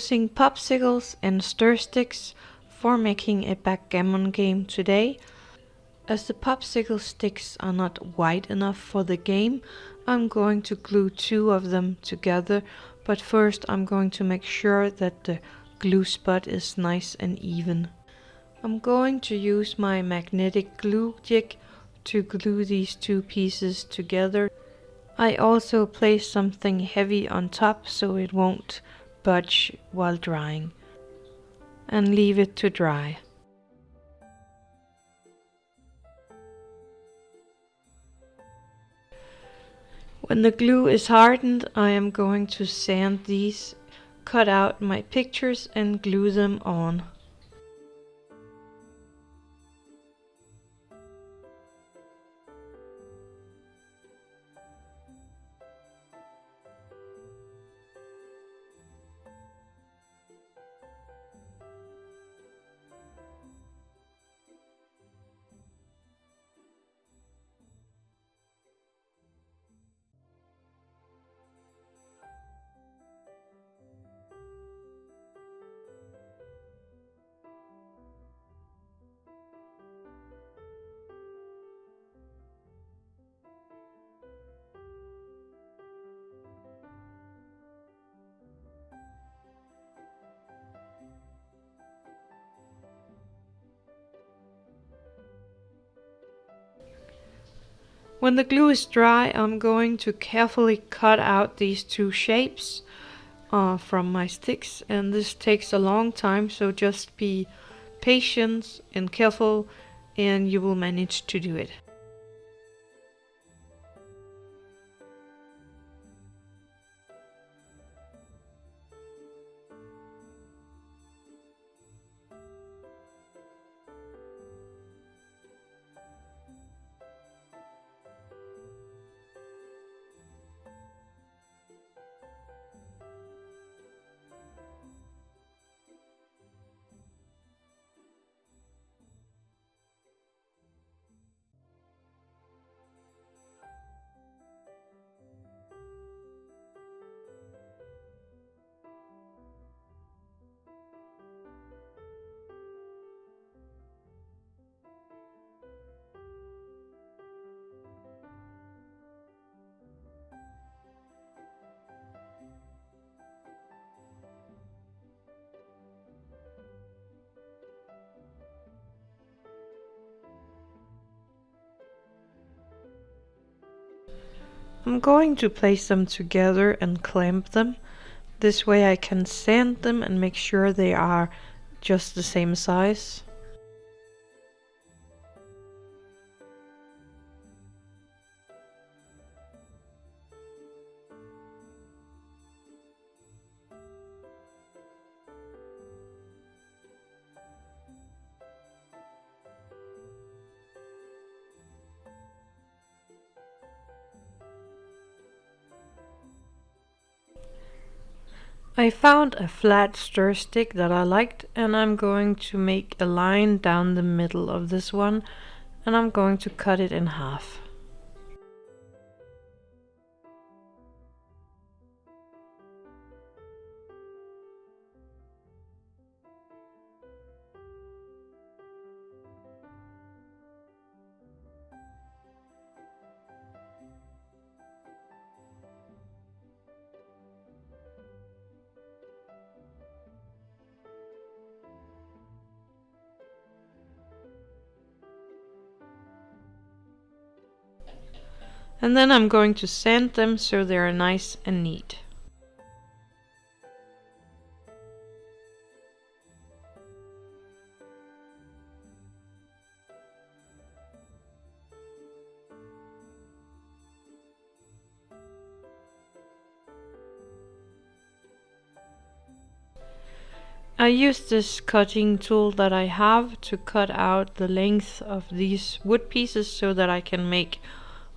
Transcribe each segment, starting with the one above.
Using popsicles and stir sticks for making a backgammon game today. As the popsicle sticks are not wide enough for the game, I'm going to glue two of them together, but first I'm going to make sure that the glue spot is nice and even. I'm going to use my magnetic glue jig to glue these two pieces together. I also place something heavy on top so it won't budge while drying and leave it to dry. When the glue is hardened, I am going to sand these, cut out my pictures and glue them on. When the glue is dry, I'm going to carefully cut out these two shapes uh, from my sticks and this takes a long time so just be patient and careful and you will manage to do it. I'm going to place them together and clamp them. This way I can sand them and make sure they are just the same size. I found a flat stir stick that I liked and I'm going to make a line down the middle of this one and I'm going to cut it in half. And then I'm going to sand them so they are nice and neat. I use this cutting tool that I have to cut out the length of these wood pieces so that I can make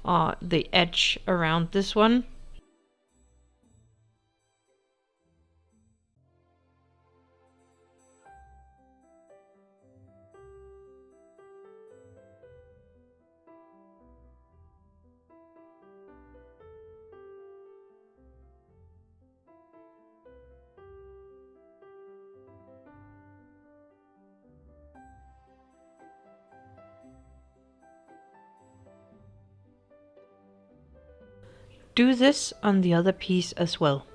uh, the edge around this one. Do this on the other piece as well.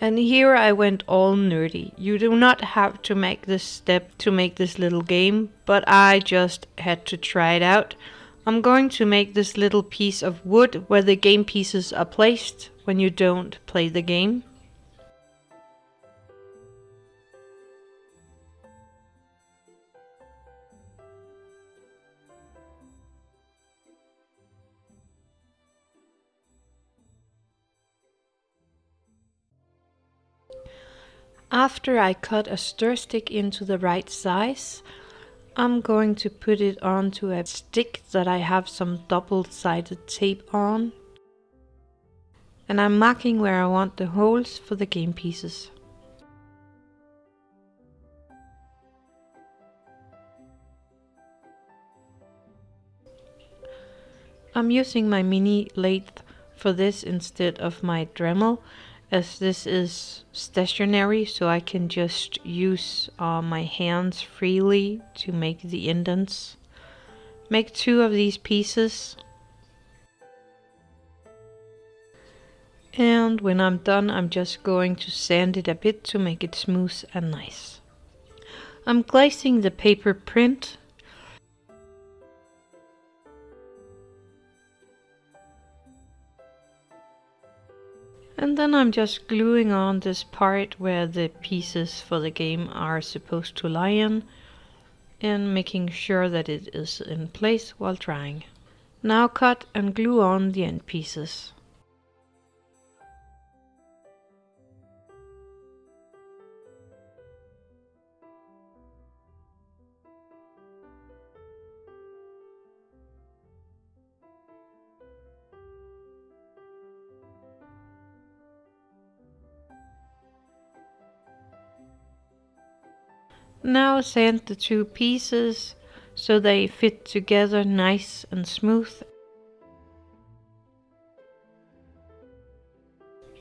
And here I went all nerdy. You do not have to make this step to make this little game, but I just had to try it out. I'm going to make this little piece of wood where the game pieces are placed when you don't play the game. After I cut a stir stick into the right size, I'm going to put it onto a stick that I have some double-sided tape on. And I'm marking where I want the holes for the game pieces. I'm using my mini lathe for this instead of my Dremel as this is stationary so I can just use uh, my hands freely to make the indents. Make two of these pieces and when I'm done I'm just going to sand it a bit to make it smooth and nice. I'm glazing the paper print And then I'm just gluing on this part where the pieces for the game are supposed to lie in and making sure that it is in place while drying. Now cut and glue on the end pieces. Now sand the two pieces so they fit together nice and smooth.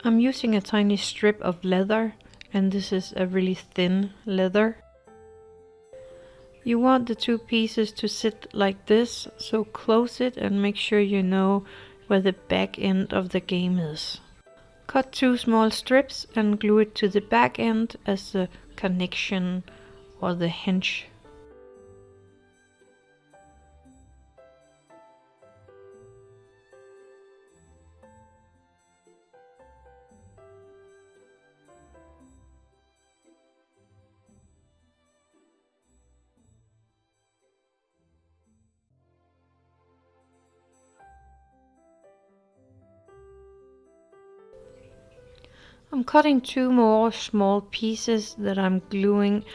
I'm using a tiny strip of leather and this is a really thin leather. You want the two pieces to sit like this, so close it and make sure you know where the back end of the game is. Cut two small strips and glue it to the back end as a connection or the hinge. I'm cutting two more small pieces that I'm gluing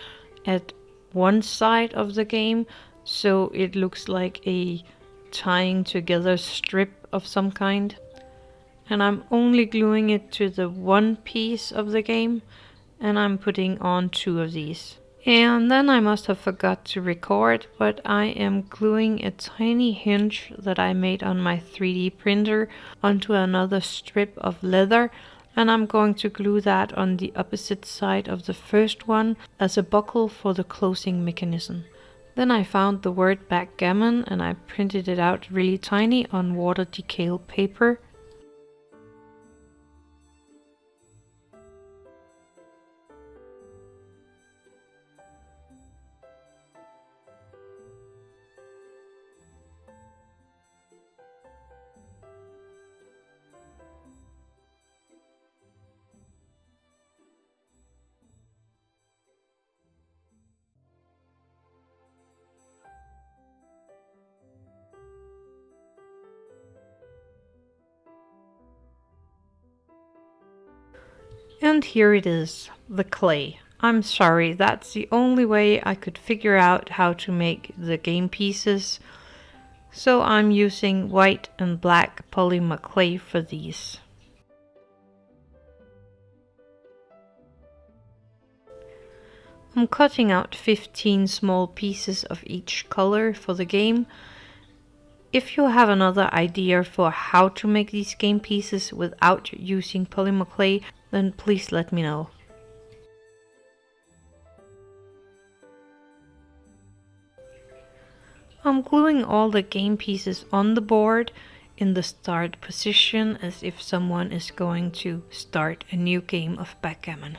at one side of the game so it looks like a tying together strip of some kind and I'm only gluing it to the one piece of the game and I'm putting on two of these. And then I must have forgot to record, but I am gluing a tiny hinge that I made on my 3D printer onto another strip of leather and I'm going to glue that on the opposite side of the first one as a buckle for the closing mechanism. Then I found the word backgammon and I printed it out really tiny on water decal paper And here it is, the clay. I'm sorry, that's the only way I could figure out how to make the game pieces. So I'm using white and black polymer clay for these. I'm cutting out 15 small pieces of each color for the game If you have another idea for how to make these game pieces without using polymer clay, then please let me know. I'm gluing all the game pieces on the board in the start position as if someone is going to start a new game of backgammon.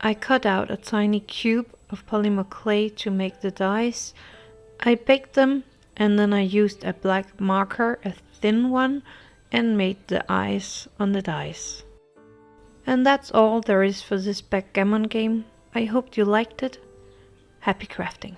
I cut out a tiny cube of polymer clay to make the dice. I baked them and then I used a black marker, a thin one, and made the eyes on the dice. And that's all there is for this backgammon game. I hope you liked it. Happy crafting!